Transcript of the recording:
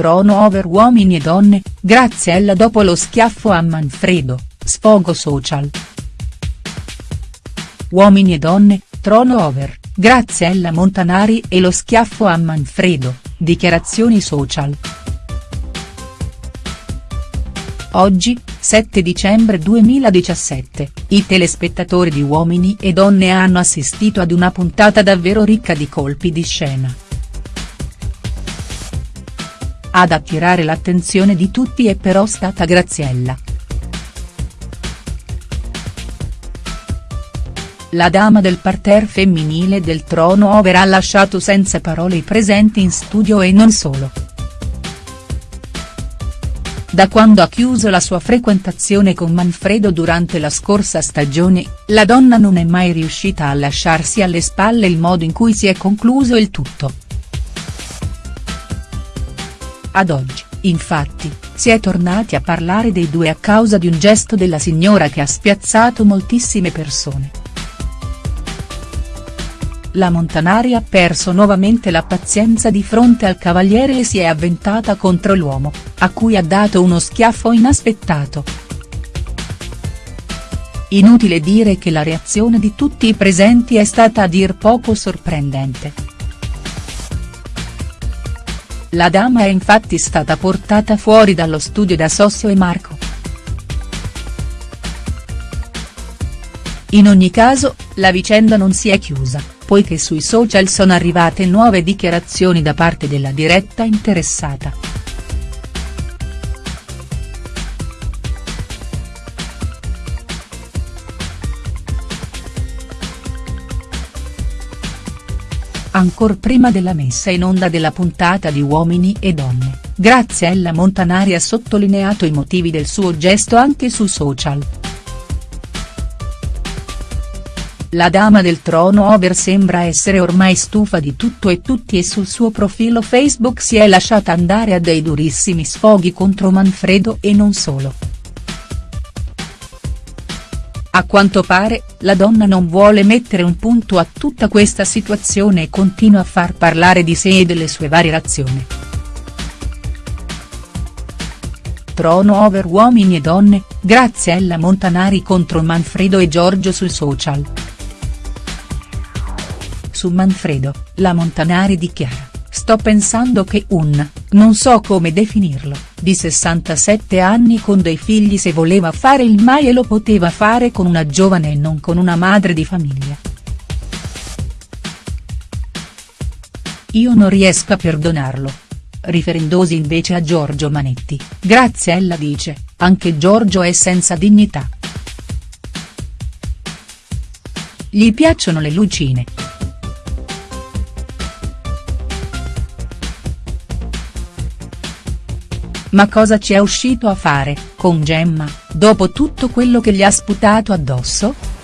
trono over uomini e donne, Graziella dopo lo schiaffo a Manfredo, sfogo social. Uomini e donne, trono over, Graziella Montanari e lo schiaffo a Manfredo, dichiarazioni social. Oggi, 7 dicembre 2017, i telespettatori di Uomini e Donne hanno assistito ad una puntata davvero ricca di colpi di scena. Ad attirare l'attenzione di tutti è però stata Graziella. La dama del parterre femminile del trono over ha lasciato senza parole i presenti in studio e non solo. Da quando ha chiuso la sua frequentazione con Manfredo durante la scorsa stagione, la donna non è mai riuscita a lasciarsi alle spalle il modo in cui si è concluso il tutto. Ad oggi, infatti, si è tornati a parlare dei due a causa di un gesto della signora che ha spiazzato moltissime persone. La Montanari ha perso nuovamente la pazienza di fronte al cavaliere e si è avventata contro l'uomo, a cui ha dato uno schiaffo inaspettato. Inutile dire che la reazione di tutti i presenti è stata a dir poco sorprendente. La dama è infatti stata portata fuori dallo studio da Sossio e Marco. In ogni caso, la vicenda non si è chiusa, poiché sui social sono arrivate nuove dichiarazioni da parte della diretta interessata. Ancor prima della messa in onda della puntata di Uomini e Donne, Graziella Montanari ha sottolineato i motivi del suo gesto anche su social. La dama del trono over sembra essere ormai stufa di tutto e tutti e sul suo profilo Facebook si è lasciata andare a dei durissimi sfoghi contro Manfredo e non solo. A quanto pare, la donna non vuole mettere un punto a tutta questa situazione e continua a far parlare di sé e delle sue variazioni. Trono over uomini e donne, Graziella Montanari contro Manfredo e Giorgio sul social. Su Manfredo, la Montanari dichiara, sto pensando che un, non so come definirlo, di 67 anni con dei figli se voleva fare il mai e lo poteva fare con una giovane e non con una madre di famiglia. Io non riesco a perdonarlo. Riferendosi invece a Giorgio Manetti, Graziella dice, anche Giorgio è senza dignità. Gli piacciono le lucine. Ma cosa ci è uscito a fare, con Gemma, dopo tutto quello che gli ha sputato addosso?.